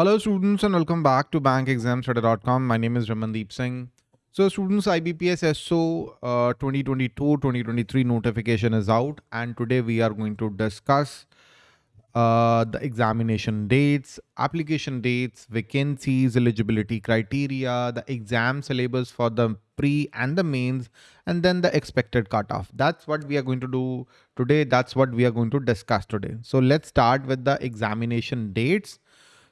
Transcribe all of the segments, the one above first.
Hello students and welcome back to bankexamstudy.com. My name is Ramandeep Singh. So students IBPS SO 2022-2023 notification is out and today we are going to discuss uh, the examination dates, application dates, vacancies, eligibility criteria, the exam syllabus for the pre and the mains, and then the expected cutoff. That's what we are going to do today. That's what we are going to discuss today. So let's start with the examination dates.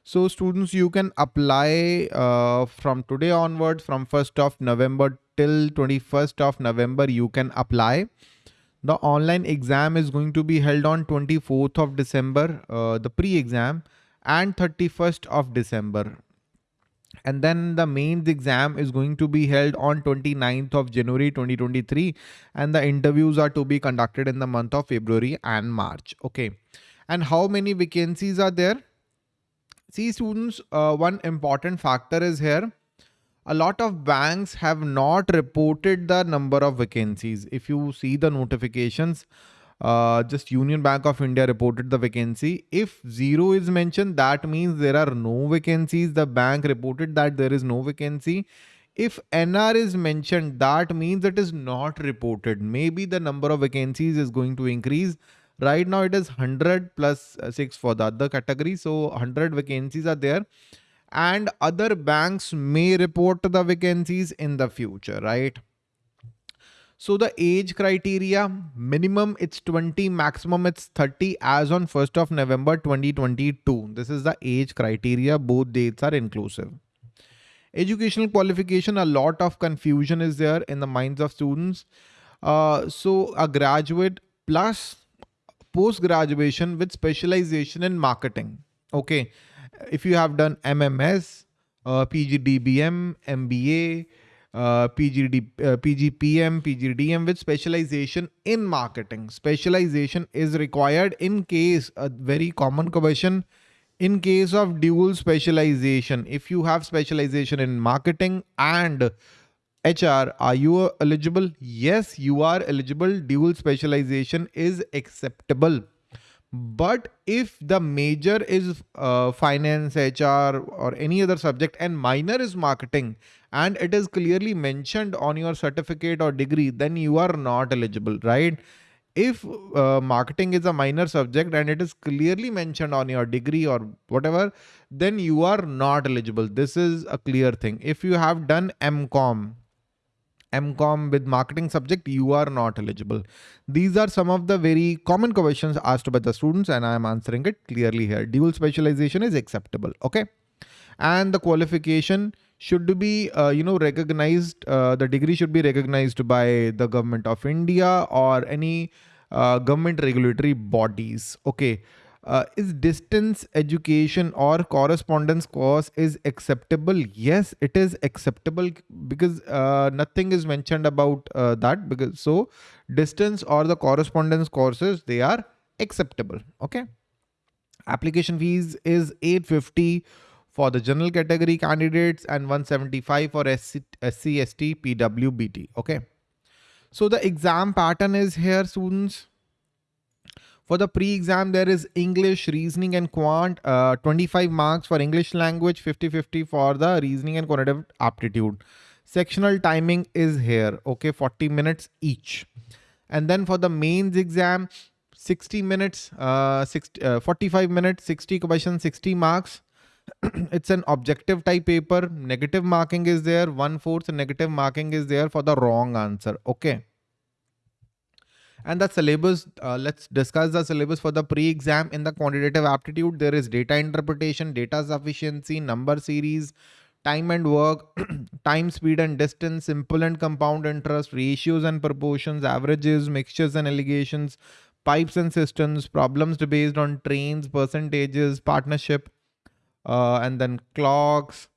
So students, you can apply uh, from today onwards, from 1st of November till 21st of November, you can apply. The online exam is going to be held on 24th of December, uh, the pre-exam and 31st of December. And then the mains exam is going to be held on 29th of January 2023 and the interviews are to be conducted in the month of February and March. Okay. And how many vacancies are there? See students, uh, one important factor is here. A lot of banks have not reported the number of vacancies. If you see the notifications, uh, just Union Bank of India reported the vacancy. If zero is mentioned, that means there are no vacancies. The bank reported that there is no vacancy. If NR is mentioned, that means it is not reported. Maybe the number of vacancies is going to increase Right now it is 100 uh, 6 for the other category. So 100 vacancies are there and other banks may report the vacancies in the future, right? So the age criteria, minimum it's 20, maximum it's 30 as on 1st of November 2022. This is the age criteria. Both dates are inclusive. Educational qualification, a lot of confusion is there in the minds of students. Uh, so a graduate plus post graduation with specialization in marketing. Okay. If you have done MMS, uh, PGDBM, MBA, uh, PGD, uh, PGPM, PGDM with specialization in marketing. Specialization is required in case a very common question in case of dual specialization. If you have specialization in marketing and HR, are you eligible? Yes, you are eligible. Dual specialization is acceptable. But if the major is uh, finance, HR or any other subject and minor is marketing and it is clearly mentioned on your certificate or degree, then you are not eligible, right? If uh, marketing is a minor subject and it is clearly mentioned on your degree or whatever, then you are not eligible. This is a clear thing. If you have done MCOM, MCOM with marketing subject, you are not eligible. These are some of the very common questions asked by the students and I am answering it clearly here. Dual specialization is acceptable. Okay. And the qualification should be, uh, you know, recognized. Uh, the degree should be recognized by the government of India or any uh, government regulatory bodies. Okay uh, is distance education or correspondence course is acceptable? Yes it is acceptable because uh, nothing is mentioned about uh, that because so distance or the correspondence courses they are acceptable okay? Application fees is 850 for the general category candidates and 175 for SC, SC ST PWBD okay? So the exam pattern is here students for the pre-exam, there is English, reasoning and quant, uh, 25 marks for English language, 50-50 for the reasoning and quantitative aptitude. Sectional timing is here, okay, 40 minutes each. And then for the mains exam, 60 minutes, uh, 60, uh, 45 minutes, 60 questions, 60 marks. it's an objective type paper. Negative marking is there. One fourth negative marking is there for the wrong answer. Okay. And the syllabus, uh, let's discuss the syllabus for the pre-exam in the quantitative aptitude. There is data interpretation, data sufficiency, number series, time and work, time, speed and distance, simple and compound interest, ratios and proportions, averages, mixtures and alligations, pipes and cisterns, problems based on trains, percentages, partnership, uh, and then clocks,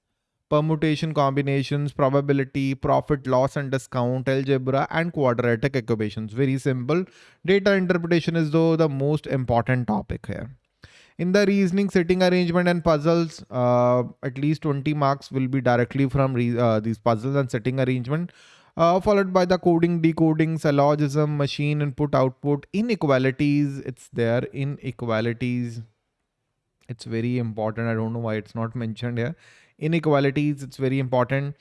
permutation combinations, probability, profit, loss and discount, algebra and quadratic equations. Very simple. Data interpretation is though the most important topic here. In the reasoning, sitting arrangement and puzzles, uh, at least 20 marks will be directly from uh, these puzzles and sitting arrangement. Uh, followed by the coding, decoding, syllogism, machine input, output, inequalities. It's there, inequalities It's very important. I don't know why it's not mentioned here. Inequalities, it's very important.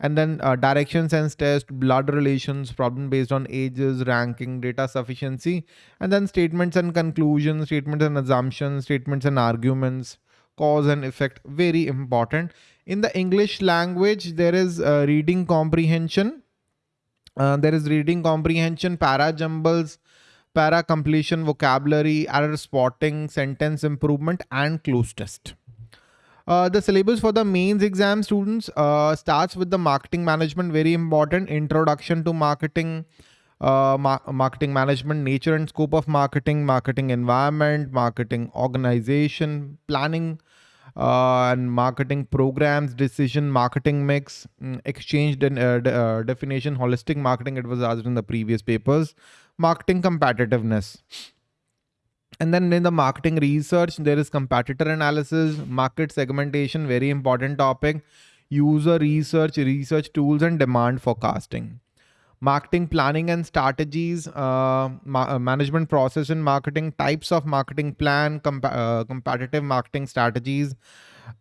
And then uh, direction sense test, blood relations, problem based on ages, ranking, data sufficiency, and then statements and conclusions, statements and assumptions, statements and arguments, cause and effect, very important. In the English language, there is uh, reading comprehension. Uh, there is reading comprehension, para jumbles, para completion, vocabulary, error spotting, sentence improvement, and cloze test. Uh, the syllabus for the mains exam students uh, starts with the marketing management, very important. Introduction to marketing, uh, ma marketing management, nature and scope of marketing, marketing environment, marketing organization, planning and marketing programs, decision, marketing mix, mm, exchange de uh, de uh, definition, holistic marketing. It was asked in the previous papers marketing competitiveness. And then in the marketing research, there is competitor analysis, market segmentation, very important topic, user research, research tools, and demand forecasting. Marketing planning and strategies, uh, ma uh, management process in marketing, types of marketing plan, comp uh, competitive marketing strategies,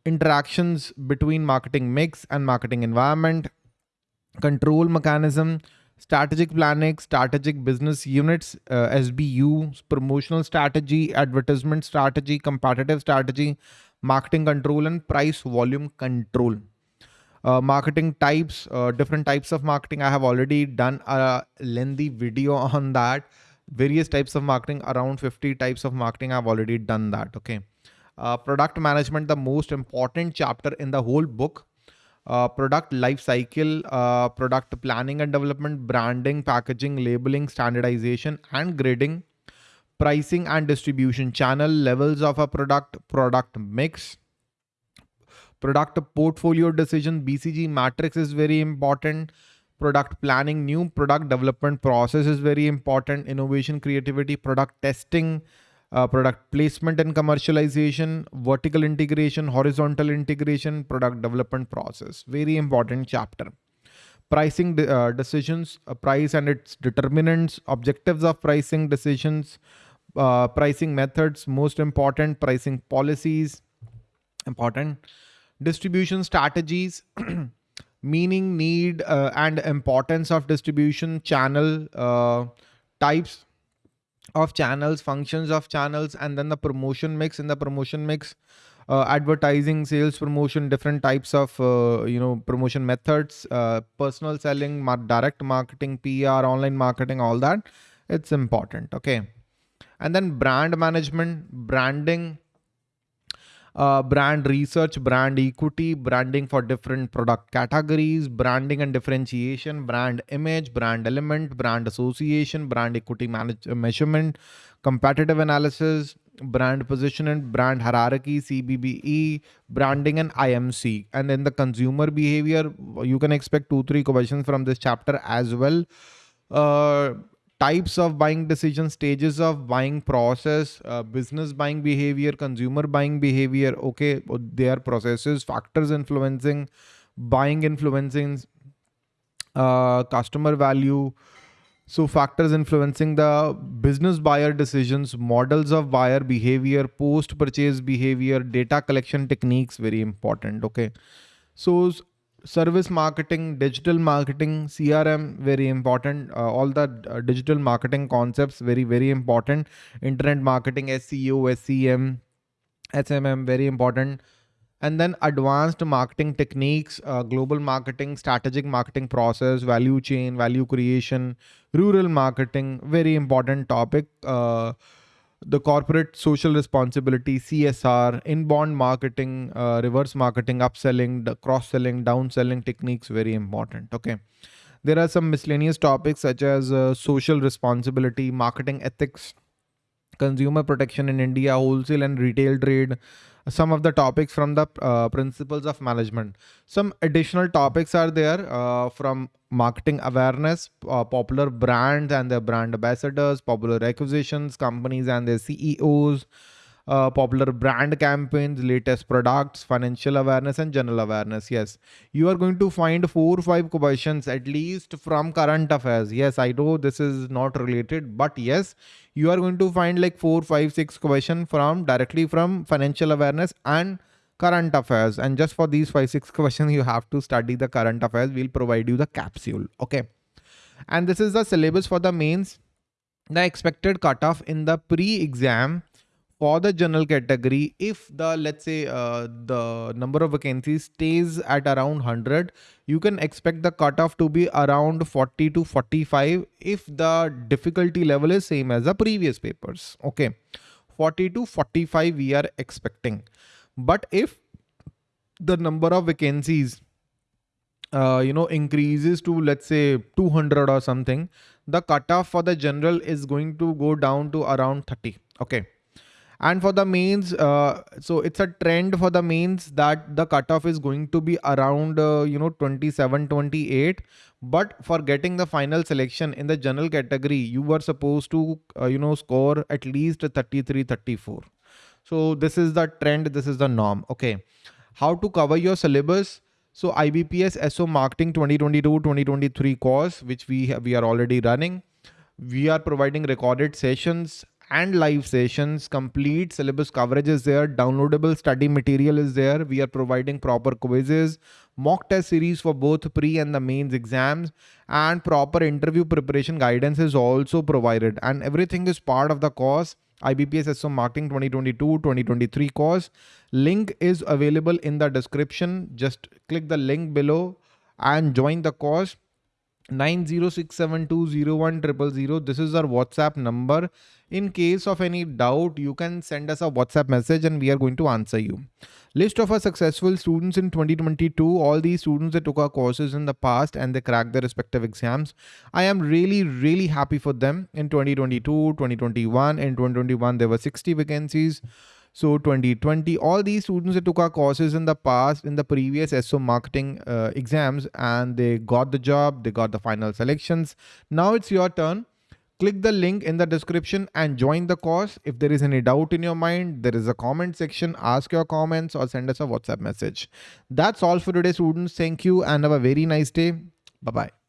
interactions between marketing mix and marketing environment, control mechanism, strategic planning, strategic business units, uh, SBU, promotional strategy, advertisement strategy, competitive strategy, marketing control and price volume control. Uh, marketing types, uh, different types of marketing. I have already done a lengthy video on that. Various types of marketing, around 50 types of marketing. I've already done that. Okay. Uh, product management, the most important chapter in the whole book uh, product life cycle, uh, product planning and development, branding, packaging, labeling, standardization and grading, pricing and distribution channel, levels of a product, product mix, product portfolio decision, BCG matrix is very important. Product planning, new product development process is very important. Innovation, creativity, product testing, uh, product placement and commercialization, vertical integration, horizontal integration, product development process. Very important chapter. Pricing de uh, decisions, uh, price and its determinants, objectives of pricing decisions, uh, pricing methods, most important, pricing policies, important. Distribution strategies, meaning, need, uh, and importance of distribution channel uh, types, of channels, functions of channels, and then the promotion mix. In the promotion mix, uh, advertising, sales promotion, different types of uh, you know promotion methods, uh, personal selling, direct marketing, PR, online marketing, all that. It's important. Okay, and then brand management, branding, uh, brand research, brand equity, branding for different product categories, branding and differentiation, brand image, brand element, brand association, brand equity manage uh, measurement, competitive analysis, brand position and brand hierarchy, CBBE, branding and IMC. And then the consumer behavior, you can expect two, three questions from this chapter as well. Uh, types of buying decisions, stages of buying process, uh, business buying behavior, consumer buying behavior. Okay, their processes, factors influencing, buying influencing, uh, customer value. So factors influencing the business buyer decisions, models of buyer behavior, post purchase behavior, data collection techniques, very important. Okay. So service marketing, digital marketing, CRM, very important. Uh, all the uh, digital marketing concepts, very, very important. Internet marketing, SEO, SEM, SMM, very important. And then advanced marketing techniques, uh, global marketing, strategic marketing process, value chain, value creation, rural marketing, very important topic. The corporate social responsibility, CSR, inbound marketing, uh, reverse marketing, upselling, cross-selling, downselling techniques, very important. Okay. There are some miscellaneous topics such as uh, social responsibility, marketing ethics, consumer protection in India, wholesale and retail trade, some of the topics from the uh, principles of management. Some additional topics are there uh, from marketing awareness, uh, popular brands and their brand ambassadors, popular acquisitions, companies and their CEOs, uh, popular brand campaigns, latest products, financial awareness, and general awareness. Yes, you are going to find four or five questions at least from current affairs. Yes, I know this is not related, but yes, you are going to find like four, five, six questions from directly from financial awareness and current affairs. And just for these five, six questions, you have to study the current affairs. We'll provide you the capsule. Okay. And this is the syllabus for the mains. The expected cutoff in the pre-exam for the general category if the let's say uh, the number of vacancies stays at around 100 you can expect the cutoff to be around 40 to 45 if the difficulty level is same as the previous papers okay? 40 to 45 we are expecting. But if the number of vacancies uh, you know increases to let's say 200 or something the cutoff for the general is going to go down to around 30 okay and for the mains, uh, so it's a trend for the mains that the cutoff is going to be around, uh, you know, 27, 28. But for getting the final selection in the general category, you were supposed to, uh, you know, score at least 33, 34. So this is the trend. This is the norm. Okay. How to cover your syllabus? So IBPS SO Marketing 2022-2023 course, which we have, we are already running. We are providing recorded sessions and live sessions, complete syllabus coverage is there, downloadable study material is there. We are providing proper quizzes, mock test series for both pre and the mains exams and proper interview preparation guidance is also provided and everything is part of the course. IBPS SO Marketing 2022-2023 course. Link is available in the description. Just click the link below and join the course. 906720100. This is our WhatsApp number. In case of any doubt, you can send us a WhatsApp message and we are going to answer you. List of our successful students in 2022. All these students that took our courses in the past and they cracked their respective exams. I am really, really happy for them in 2022, 2021. In 2021, there were 60 vacancies. So 2020, all these students that took our courses in the past, in the previous SO marketing uh, exams, and they got the job, they got the final selections. Now it's your turn. Click the link in the description and join the course. If there is any doubt in your mind, there is a comment section. Ask your comments or send us a WhatsApp message. That's all for today, students. Thank you and have a very nice day. Bye-bye.